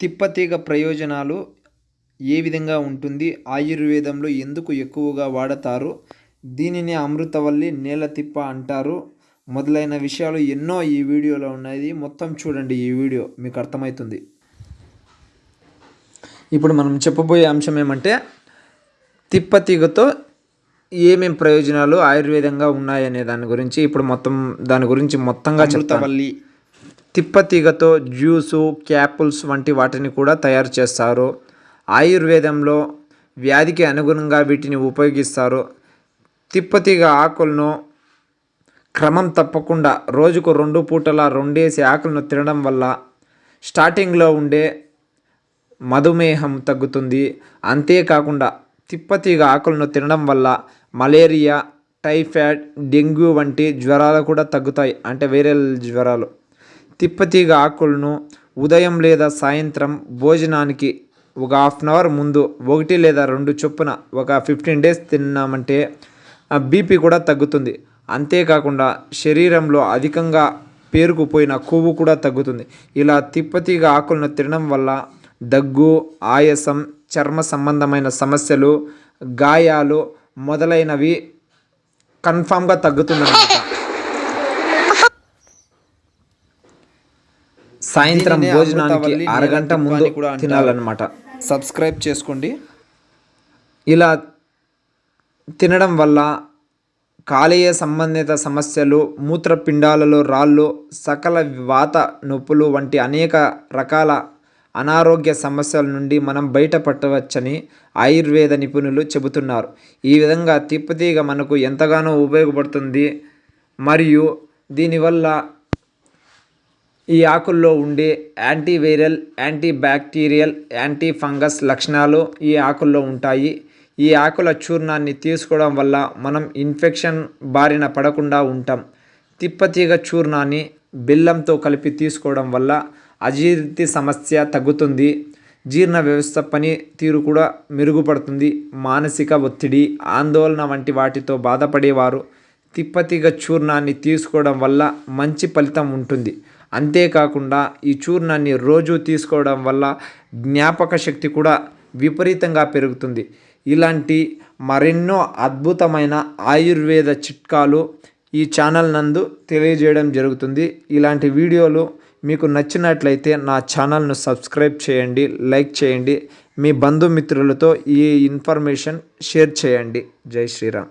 తిప్పతీగ ప్రయోజనాలు ఏ విధంగా ఉంటుంది? ఆయుర్వేదంలో ఎందుకు ఎక్కువగా వాడతారు? దీనిని అమృతవల్లి నేల తిప్ప అంటారు. మొదలైన విషయాలు ఎన్నో ఈ వీడియోలో ఉన్నాయి. మొత్తం చూడండి ఈ వీడియో మీకు అర్థమవుతుంది ఇప్పుడు మనం చెప్పబోయే అంశం ఏమంటే తిప్పతీగతో ఏమేం ప్రయోజనాలు ఆయుర్వేదంగా ఉన్నాయనే దాని గురించి. ఇప్పుడు మొత్తం దాని గురించి మొత్తంగా చెప్తావల్లి తిప్పతీగతో జ్యూసు క్యాపుల్స్ వంటి వాటిని కూడా తయారు చేస్తారు. ఆయుర్వేదంలో వ్యాధికి అనుగుణంగా వీటిని ఉపయోగిస్తారు. తిప్పతీగ ఆకులను క్రమం తప్పకుండా రోజుకు రెండు పూటల రెండేసి ఆకులను తినడం వల్ల స్టార్టింగ్లో ఉండే మధుమేహం తగ్గుతుంది. అంతేకాకుండా తిప్పతీగ ఆకులను తినడం వల్ల మలేరియా టైఫాయిడ్ డెంగ్యూ వంటి జ్వరాలు కూడా తగ్గుతాయి. అంటే వేరే జ్వరాలు. తిప్పతీగ ఆకులను ఉదయం లేదా సాయంత్రం భోజనానికి ఒక హాఫ్ అన్ అవర్ ముందు ఒకటి లేదా రెండు చొప్పున ఒక ఫిఫ్టీన్ డేస్ తిన్నామంటే బీపీ కూడా తగ్గుతుంది. అంతేకాకుండా శరీరంలో అధికంగా పేరుకుపోయిన కొవ్వు కూడా తగ్గుతుంది. ఇలా తిప్పతీగ ఆకులను తినడం వల్ల దగ్గు ఆయాసం చర్మ సంబంధమైన సమస్యలు గాయాలు మొదలైనవి కన్ఫామ్గా తగ్గుతుందన్నమాట. సాయంత్రం భోజనానికి అరగంట ముందు తినాలన్నమాట. సబ్స్క్రైబ్ చేసుకోండి. ఇలా తినడం వల్ల కాలేయ సంబంధిత సమస్యలు మూత్రపిండాలలో రాళ్ళు సకల వాత నొప్పులు వంటి అనేక రకాల అనారోగ్య సమస్యల నుండి మనం బయటపడవచ్చని ఆయుర్వేద నిపుణులు చెబుతున్నారు. ఈ విధంగా తిప్పతీగ మనకు ఎంతగానో ఉపయోగపడుతుంది. మరియు దీనివల్ల ఈ ఆకుల్లో ఉండే antiviral anti bacterial anti fungus లక్షణాలు ఈ ఆకుల్లో ఉంటాయి. ఈ ఆకుల చూర్ణాన్ని తీసుకోవడం వల్ల మనం ఇన్ఫెక్షన్ బారిన పడకుండా ఉంటాం. తిప్పతీగ చూర్ణాన్ని బెల్లంతో కలిపి తీసుకోవడం వల్ల అజీర్తి సమస్య తగ్గుతుంది. జీర్ణ వ్యవస్థ పని తీరు కూడా మెరుగుపడుతుంది. మానసిక ఒత్తిడి ఆందోళన వంటి వాటితో బాధపడేవారు తిప్పతీగ చూర్ణాన్ని తీసుకోవడం వల్ల మంచి ఫలితం ఉంటుంది. అంతేకాకుండా ఈ చూర్ణాన్ని రోజు తీసుకోవడం వల్ల జ్ఞాపక శక్తి కూడా విపరీతంగా పెరుగుతుంది. ఇలాంటి మరెన్నో అద్భుతమైన ఆయుర్వేద చిట్కాలు ఈ ఛానల్ నందు తెలియజేయడం జరుగుతుంది. ఇలాంటి వీడియోలు మీకు నచ్చినట్లయితే నా ఛానల్ను సబ్స్క్రైబ్ చేయండి లైక్ చేయండి. మీ బంధుమిత్రులతో ఈ ఇన్ఫర్మేషన్ షేర్ చేయండి. జై శ్రీరామ్.